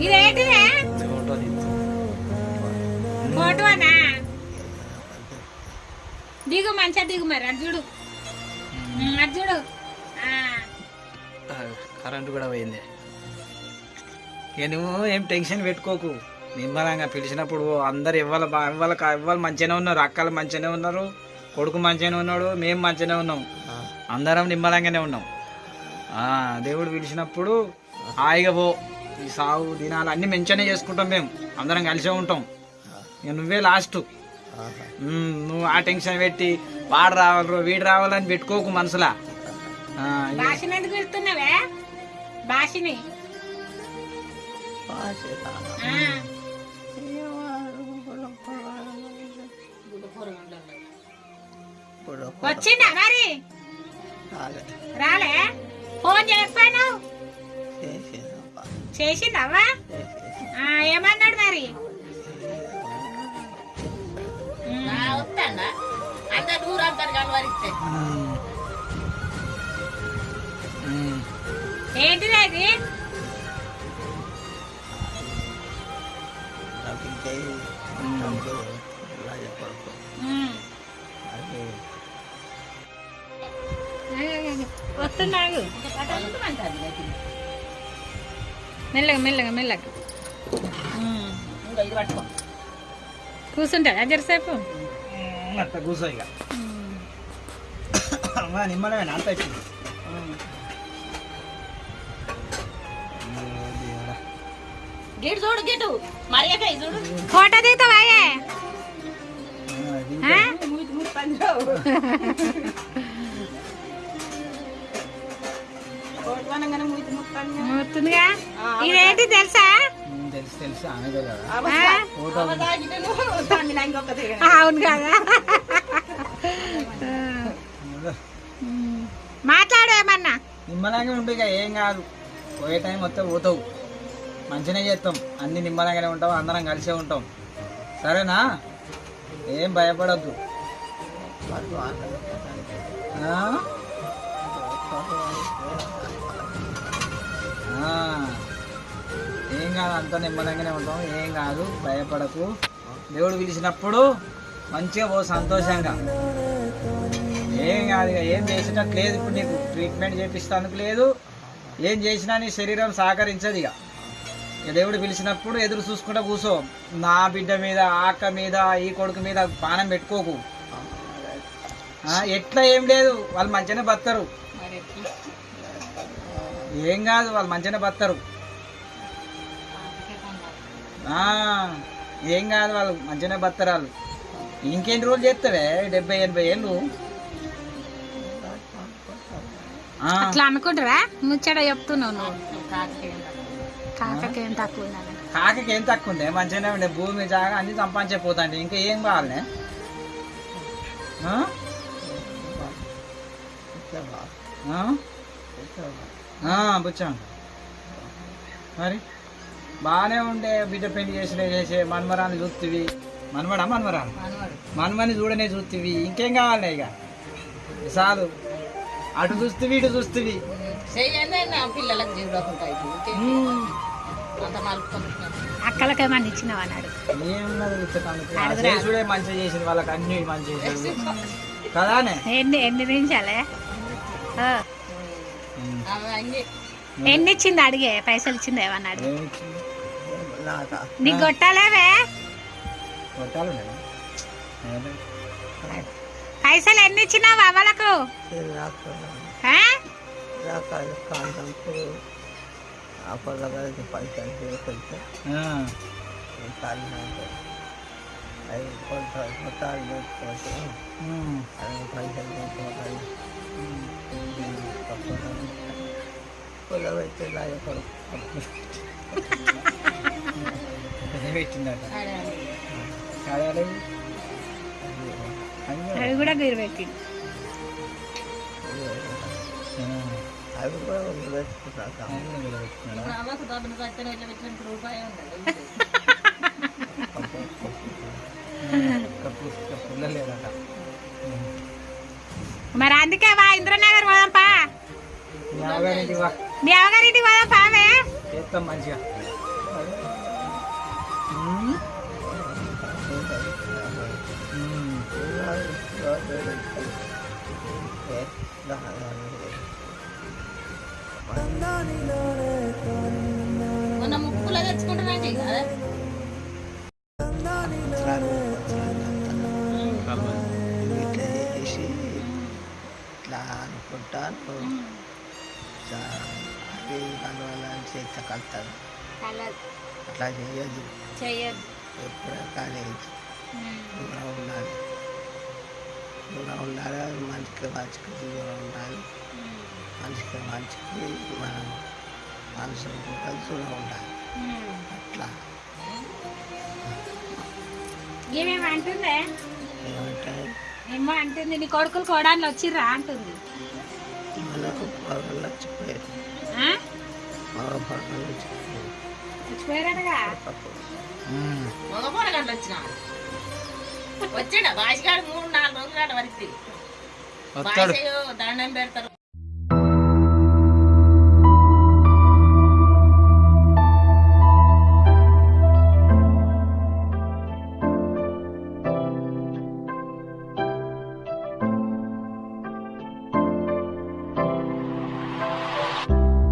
ఇదేంటిదే. ఫోటోనా దిగు మంచిగా దిగు మరి అటు చూడు. ఉమ్, అటు చూడు. ఆ, ఆ, కరెంటు కూడా పోయింది. ఇక నువ్వు ఏం టెన్షన్ పెట్టుకోకు. నిమ్మలంగా పిలిచినప్పుడు అందరు ఇవ్వాలి బా ఇవ్వాలి ఇవ్వాలి మంచిగానే ఉన్నారు అక్కలు మంచిగానే ఉన్నారు కొడుకు మంచిగానే ఉన్నాడు మేము మంచిగానే ఉన్నాం. అందరం నిమ్మలంగానే ఉన్నాం. ఆ, దేవుడు పిలిచినప్పుడు హాయిగా పో. ఈ సాగు దినాలు అన్ని మంచిగానే చేసుకుంటాం మేము. అందరం కలిసే ఉంటాం. ఇక నువ్వే లాస్ట్ నువ్వు ఆ టెన్షన్ పెట్టి వాడు రావాలి వీడు రావాలని పెట్టుకోకు మనసులా. భాషని వచ్చిందా మరి? రాలే. ఫోన్ చేయకపోయాను చేసిందవ్వా ఆ, ఏమన్నాడు మరి వస్తాడా అంత దూరం అంటారు. ఉమ్. ఏంటిది అది. వస్తున్నాడు మెల్లగా మెల్లగా మెల్లగా ఉమ్. ఇంకా ఇది పట్టుకో కూర్చుంటాడా జరసేపు అట్ట కూర్చో ఇక అమ్మా, నిమ్మలమేనా అంత వచ్చింది గిటు చూడు గిటు మరియక చూడు ఫోటో దిగుతావాయే ఆ? మూతి మూతి పంజరావు కోటవనంగానే మూతి మూతి పంజరావు మూతుందిగా ఇదేంటి తెలుసా? ఆ? అవును కదా. మాట్లాడు ఏమన్నా. నిమ్మలంగా ఉండు ఇక ఏం కాదు. పోయే టైం వస్తే పోతావు. మంచిగానే చేస్తాం. అన్ని నిమ్మలంగానే ఉంటాం అందరం కలిసే ఉంటాం. సరేనా? ఏం భయపడద్దు. ఏం కాదు అంత నిమ్మలంగానే ఉంటాం. ఏం కాదు భయపడకు. దేవుడు పిలిచినప్పుడు మంచిగా పో సంతోషంగా. ఏం కాదు ఇక ఏం చేసేటట్టు లేదు ఇప్పుడు నీకు. ట్రీట్మెంట్ చేపిస్తానికి లేదు. ఏం చేసినా నీ శరీరం సహకరించదు ఇక. దేవుడు పిలిచినప్పుడు ఎదురు చూసుకుంటా కూర్చో. నా బిడ్డ మీద ఆక్క మీద ఈ కొడుకు మీద పానం పెట్టుకోకు. ఎట్లా ఏం లేదు. వాళ్ళు మంచిగానే బతారు ఏం కాదు వాళ్ళు మంచిగానే బతారు ఏం కాదు వాళ్ళు మంచిగానే వాళ్ళు ఇంకెన్ని రోజులు చేస్తావే డెబ్బై ఎనభై ఏళ్ళు. అట్లా అనుకుంటారా? ముచ్చట చెప్తున్నావు నువ్వు. కాకకేం తక్కువ ఏం తక్కువ ఉంది? మంచిగానే ఉండే భూమి జాగా అన్ని సంపాదించకపోతాండి ఇంకా ఏం? ఆ, బుచ్చాం మరి? బాగానే ఉండే బిడ్డ పెళ్ళి చేసిన చేసే మన్మరాన్ని చూస్తువి మన్మడా మన్మరాలు మన్మని చూడనే చూస్తువి ఇంకేం కావాలి ఇక? చాలు. అటు చూస్తువి ఇటు పిల్లలకు ఇచ్చినావు అన్నాడు అడుగురా. చేసుడే మంచిగా చేసింది వాళ్ళకి అన్ని కదానే? ఎన్ని ఎన్ని నిమిషాలే ఇచ్చింది అడిగే? పైసలు ఇచ్చింది ఏమన్నాడు ఏమిచ్చింది? నీకు కొట్టాలేవే కొట్టాలి నేను. ఏదో. పైసలు ఎన్ని ఇచ్చినావు అవ్వలకు ఆ? ఆ. ఉమ్. అదే పెట్టిందట. అవి కూడా మీరు పెట్టింది కూడా లేదట మరి అందుకే వా ఇంద్రనగర్ పోదాంపా మీ అవగారింటి పోదాం పావే. చేస్తాం మంచిగా. మొన్న ముక్కులో తెచ్చుకుంటున్నాండి చేసి ఇట్లా అనుకుంటాను. అది దానివల్ల చేత కలుతాను కలదు. అట్లా చేయదు చెయ్యదు ఎప్పుడే కానీ దూరం ఉండాలి. దూరం ఉండాలి మంచికి మంచికి దూరం ఉండాలి. మనిషికి మనిషికి మనం మనుషులు కూడా దూరం ఉండాలి. అట్లా. ఏమేమి అంటుందే? ఏమంటే? ఏమో అంటుంది నీ కొడుకులు కోడాన్లు వచ్చిర్రా అంటుంది. మనకు? మగ వచ్చాడా? భాషగాడు మూడు నాలుగు రోజులు వరకు దండం పెడతారు.